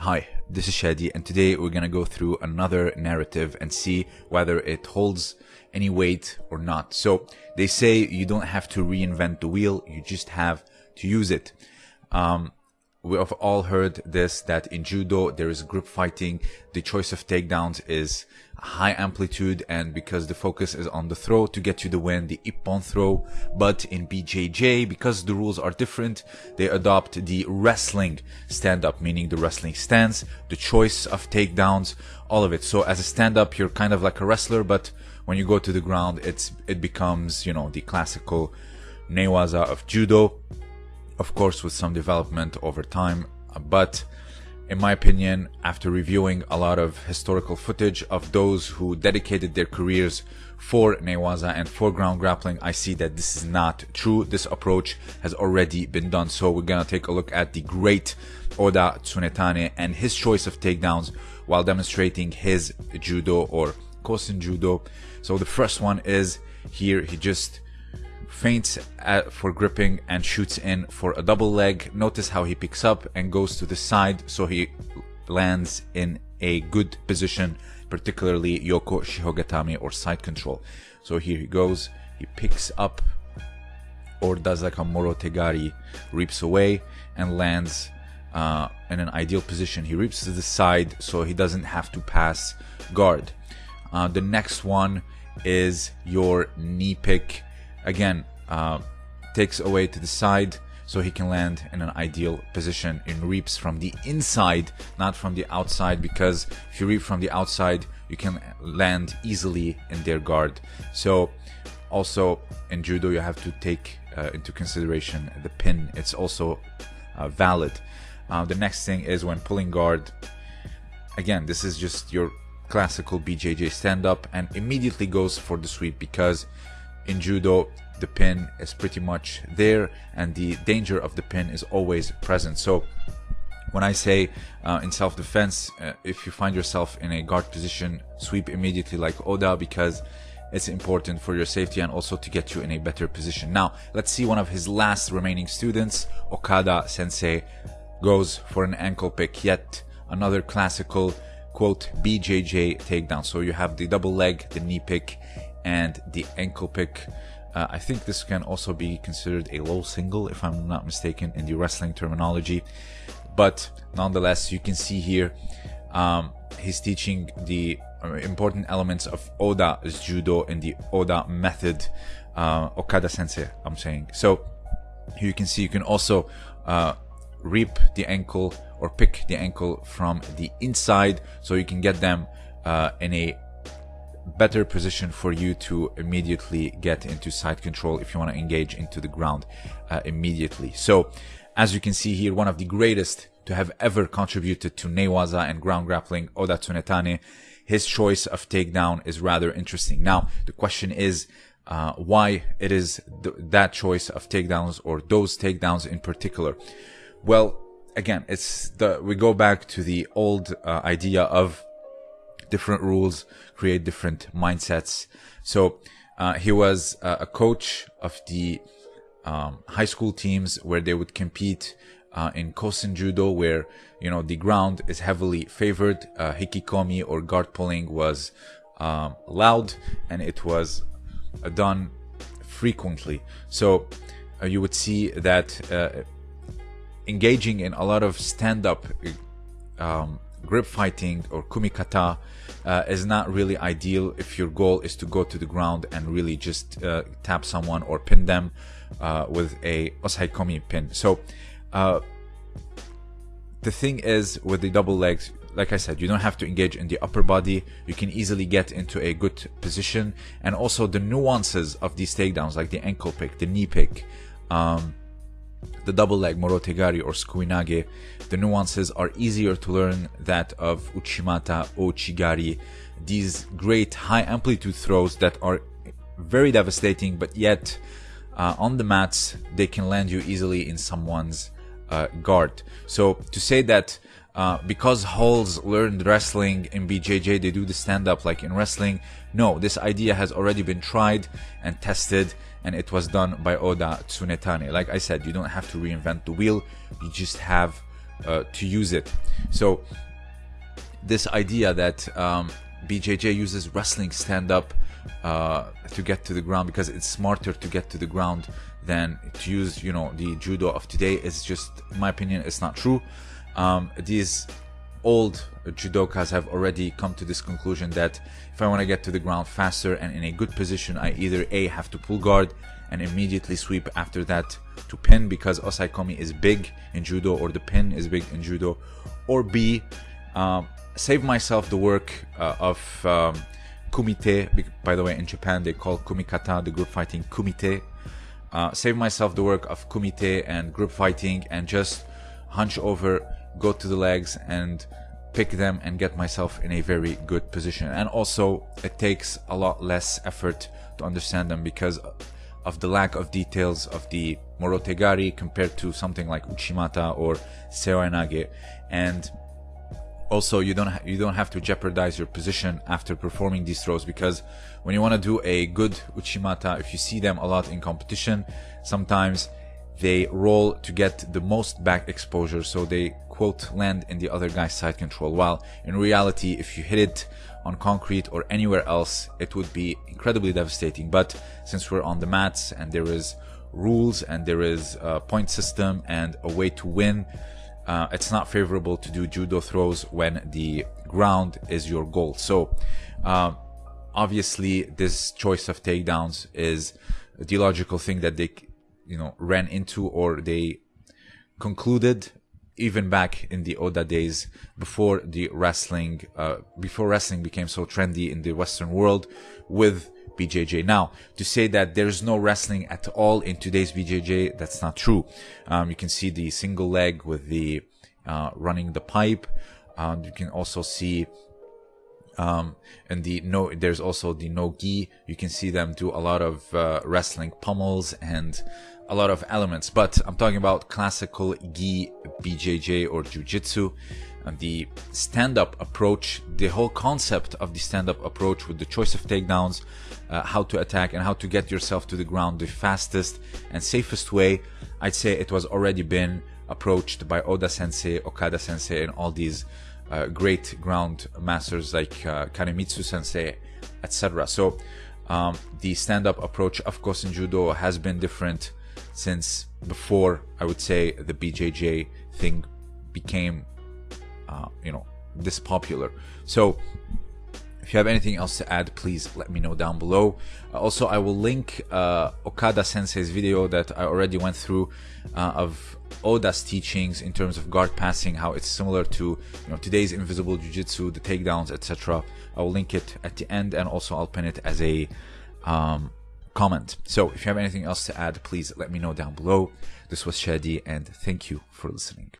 Hi, this is Shadi, and today we're gonna go through another narrative and see whether it holds any weight or not. So they say you don't have to reinvent the wheel, you just have to use it. Um, we have all heard this that in judo there is grip fighting. The choice of takedowns is high amplitude and because the focus is on the throw to get you the win the ippon throw. But in bjj because the rules are different they adopt the wrestling stand up meaning the wrestling stance the choice of takedowns all of it. So as a stand up you're kind of like a wrestler but when you go to the ground it's it becomes you know the classical newaza of judo of course with some development over time but in my opinion after reviewing a lot of historical footage of those who dedicated their careers for Newaza and for ground grappling I see that this is not true. This approach has already been done. So we're gonna take a look at the great Oda Tsunetane and his choice of takedowns while demonstrating his judo or kosen judo. So the first one is here he just feints at, for gripping and shoots in for a double leg. Notice how he picks up and goes to the side so he lands in a good position, particularly Yoko Shihogatame or side control. So here he goes, he picks up or does like a Morotegari, reaps away and lands uh, in an ideal position. He reaps to the side so he doesn't have to pass guard. Uh, the next one is your knee pick again uh, takes away to the side so he can land in an ideal position in reaps from the inside not from the outside because if you reap from the outside you can land easily in their guard. So also in judo you have to take uh, into consideration the pin. It's also uh, valid. Uh, the next thing is when pulling guard again this is just your classical bjj stand up and immediately goes for the sweep because in judo the pin is pretty much there and the danger of the pin is always present so when I say uh, in self-defense, uh, if you find yourself in a guard position, sweep immediately like Oda because it's important for your safety and also to get you in a better position. Now, let's see one of his last remaining students, Okada Sensei, goes for an ankle pick, yet another classical quote BJJ takedown. So you have the double leg, the knee pick, and the ankle pick. Uh, I think this can also be considered a low single, if I'm not mistaken, in the wrestling terminology. But nonetheless, you can see here um, he's teaching the uh, important elements of Oda's judo in the Oda method, uh, Okada sensei, I'm saying. So you can see you can also uh, reap the ankle or pick the ankle from the inside so you can get them uh, in a better position for you to immediately get into side control if you want to engage into the ground uh, immediately. So as you can see here, one of the greatest to have ever contributed to Newaza and ground grappling, Oda Tsunetane, his choice of takedown is rather interesting. Now, the question is, uh, why it is th that choice of takedowns or those takedowns in particular. Well, again, it's the, we go back to the old uh, idea of different rules create different mindsets. So uh, he was uh, a coach of the um, high school teams where they would compete uh, in Kosen Judo, where you know the ground is heavily favored. Uh, hikikomi or guard pulling was um, allowed, and it was uh, done frequently. So uh, you would see that engaging in a lot of stand-up um, grip fighting or kumikata uh, is not really ideal if your goal is to go to the ground and really just uh, tap someone or pin them uh, with a osaekomi pin. So uh, the thing is with the double legs, like I said, you don't have to engage in the upper body. You can easily get into a good position. And also the nuances of these takedowns, like the ankle pick, the knee pick, um, the double leg morotegari or sukuinage, the nuances are easier to learn that of uchimata ouchigari, these great high amplitude throws that are very devastating, but yet uh, on the mats they can land you easily in someone's uh, guard. So to say that uh, because Halls learned wrestling in BJJ, they do the stand up like in wrestling. No, this idea has already been tried and tested and it was done by Oda Tsunetane. Like I said, you don't have to reinvent the wheel, you just have uh, to use it. So this idea that um, BJJ uses wrestling stand up uh, to get to the ground because it's smarter to get to the ground than to use you know the judo of today is just in my opinion it's not true um, these old judokas have already come to this conclusion that if I want to get to the ground faster and in a good position I either a have to pull guard and immediately sweep after that to pin because osaekomi is big in judo or the pin is big in judo or b um, save myself the work uh, of um, kumite. By the way in japan they call kumikata the grip fighting kumite. Uh, save myself the work of kumite and grip fighting and just hunch over go to the legs and pick them and get myself in a very good position. And also it takes a lot less effort to understand them because of the lack of details of the morotegari compared to something like uchimata or seoinage and also you don't you don't have to jeopardize your position after performing these throws because when you want to do a good uchimata if you see them a lot in competition sometimes they roll to get the most back exposure so they quote land in the other guy's side control while in reality if you hit it on concrete or anywhere else it would be incredibly devastating but since we're on the mats and there is rules and there is a point system and a way to win uh, it's not favorable to do judo throws when the ground is your goal. So, uh, obviously, this choice of takedowns is the logical thing that they, you know, ran into or they concluded even back in the Oda days before the wrestling, uh, before wrestling became so trendy in the Western world with BJJ. Now, to say that there's no wrestling at all in today's BJJ, that's not true. Um, you can see the single leg with the uh, running the pipe. Um, you can also see um, and the no there's also the no gi you can see them do a lot of uh, wrestling pummels and a lot of elements but i'm talking about classical gi bjj or jiu-jitsu and the stand-up approach the whole concept of the stand-up approach with the choice of takedowns uh, how to attack and how to get yourself to the ground the fastest and safest way. I'd say it was already been approached by oda sensei okada sensei and all these uh, great ground masters like uh, kanemitsu sensei etc so um, the stand-up approach of course in judo has been different since before I would say the BJJ thing became, uh, you know, this popular. So if you have anything else to add, please let me know down below. Uh, also, I will link uh, Okada Sensei's video that I already went through uh, of Oda's teachings in terms of guard passing, how it's similar to you know today's invisible jiu-jitsu, the takedowns, etc. I will link it at the end, and also I'll pin it as a um, comment. So if you have anything else to add, please let me know down below. This was Shadi and thank you for listening.